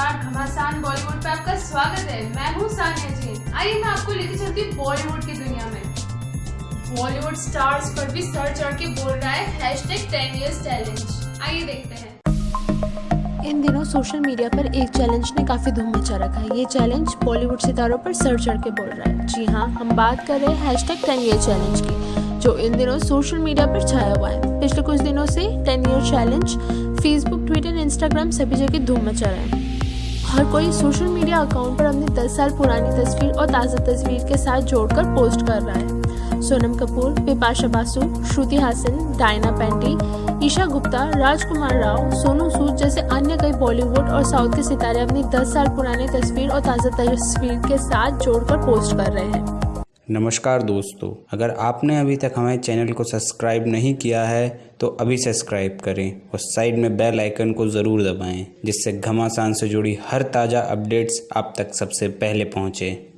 नमस्कार, घमासान बॉलीवुड पे आपका स्वागत है। मैं हूँ सानिया जी आइए मैं आपको लेके चलती हूँ बॉलीवुड की दुनिया में। बॉलीवुड स्टार्स पर भी सर चढ़ के बोल रहा है hashtag ten years challenge आइए देखते हैं। इन दिनों सोशल मीडिया पर एक चैलेंज ने काफ़ी धूम मचा रखा है। ये चैलेंज बॉलीवुड सितारों पर सर चढ़ के बोल रहा है। जी हाँ हम बात कर रहे हैं हैश टेन ईयर चैलेंज की, जो इन दिनों सोशल मीडिया पर छाया हुआ है। पिछले कुछ दिनों से ten year challenge Facebook Twitter Instagram सभी जगह धूम मचा रहा है। हर कोई सोशल मीडिया अकाउंट पर अपनी 10 साल पुरानी तस्वीर और ताज़ा तस्वीर के साथ जोड़कर पोस्ट कर रहा है। सोनम कपूर, बिपाशा बासु, श्रुति हासन, डायना पेंटी, ईशा गुप्ता, राजकुमार राव, सोनू सूद जैसे अन्य कई बॉलीवुड और साउथ के सितारे अपनी 10 साल पुरानी तस्वीर और ताज़ा तस्वीर के साथ जोड़कर पोस्ट कर रहे हैं। नमस्कार दोस्तों, अगर आपने अभी तक हमारे चैनल को सब्सक्राइब नहीं किया है तो अभी सब्सक्राइब करें और साइड में बेल आइकन को ज़रूर दबाएँ, जिससे घमासान से जुड़ी हर ताज़ा अपडेट्स आप तक सबसे पहले पहुँचें।